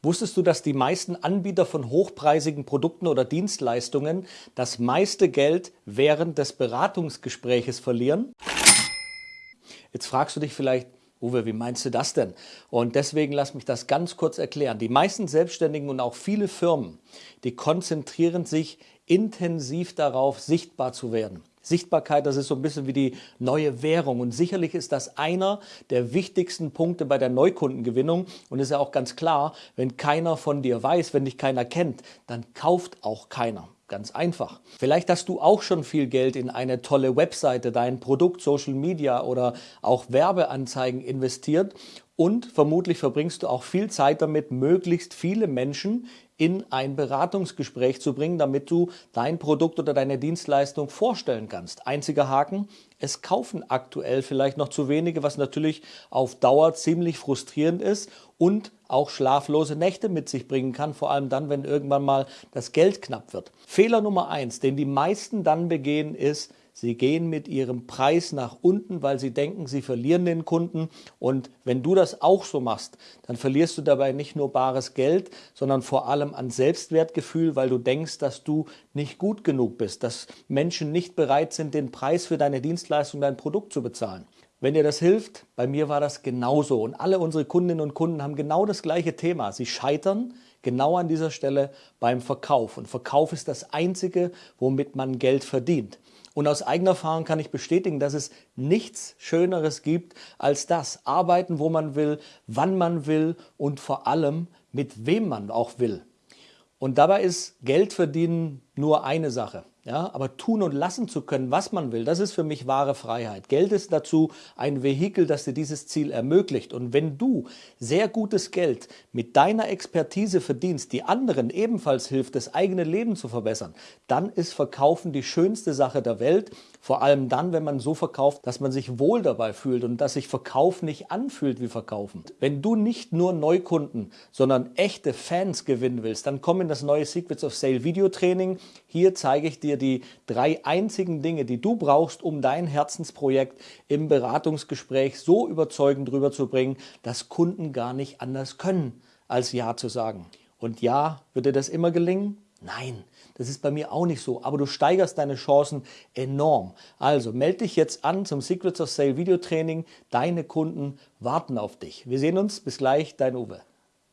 Wusstest du, dass die meisten Anbieter von hochpreisigen Produkten oder Dienstleistungen das meiste Geld während des Beratungsgespräches verlieren? Jetzt fragst du dich vielleicht, Uwe, wie meinst du das denn? Und deswegen lass mich das ganz kurz erklären. Die meisten Selbstständigen und auch viele Firmen, die konzentrieren sich intensiv darauf, sichtbar zu werden. Sichtbarkeit, das ist so ein bisschen wie die neue Währung. Und sicherlich ist das einer der wichtigsten Punkte bei der Neukundengewinnung. Und ist ja auch ganz klar, wenn keiner von dir weiß, wenn dich keiner kennt, dann kauft auch keiner. Ganz einfach. Vielleicht hast du auch schon viel Geld in eine tolle Webseite, dein Produkt, Social Media oder auch Werbeanzeigen investiert und vermutlich verbringst du auch viel Zeit damit, möglichst viele Menschen in ein Beratungsgespräch zu bringen, damit du dein Produkt oder deine Dienstleistung vorstellen kannst. Einziger Haken, es kaufen aktuell vielleicht noch zu wenige, was natürlich auf Dauer ziemlich frustrierend ist und auch schlaflose Nächte mit sich bringen kann, vor allem dann, wenn irgendwann mal das Geld knapp wird. Fehler Nummer eins, den die meisten dann begehen, ist, Sie gehen mit ihrem Preis nach unten, weil sie denken, sie verlieren den Kunden. Und wenn du das auch so machst, dann verlierst du dabei nicht nur bares Geld, sondern vor allem an Selbstwertgefühl, weil du denkst, dass du nicht gut genug bist, dass Menschen nicht bereit sind, den Preis für deine Dienstleistung, dein Produkt zu bezahlen. Wenn dir das hilft, bei mir war das genauso. Und alle unsere Kundinnen und Kunden haben genau das gleiche Thema. Sie scheitern genau an dieser Stelle beim Verkauf. Und Verkauf ist das Einzige, womit man Geld verdient. Und aus eigener Erfahrung kann ich bestätigen, dass es nichts Schöneres gibt als das. Arbeiten, wo man will, wann man will und vor allem mit wem man auch will. Und dabei ist Geld verdienen nur eine Sache. Ja, aber tun und lassen zu können, was man will, das ist für mich wahre Freiheit. Geld ist dazu ein Vehikel, das dir dieses Ziel ermöglicht. Und wenn du sehr gutes Geld mit deiner Expertise verdienst, die anderen ebenfalls hilft, das eigene Leben zu verbessern, dann ist Verkaufen die schönste Sache der Welt. Vor allem dann, wenn man so verkauft, dass man sich wohl dabei fühlt und dass sich Verkauf nicht anfühlt wie Verkaufen. Wenn du nicht nur Neukunden, sondern echte Fans gewinnen willst, dann komm in das neue Secrets of Sale Videotraining. Hier zeige ich dir die drei einzigen Dinge, die du brauchst, um dein Herzensprojekt im Beratungsgespräch so überzeugend rüberzubringen, dass Kunden gar nicht anders können, als Ja zu sagen. Und ja, wird dir das immer gelingen? Nein, das ist bei mir auch nicht so, aber du steigerst deine Chancen enorm. Also melde dich jetzt an zum Secrets of Sale Videotraining. Deine Kunden warten auf dich. Wir sehen uns. Bis gleich, dein Uwe.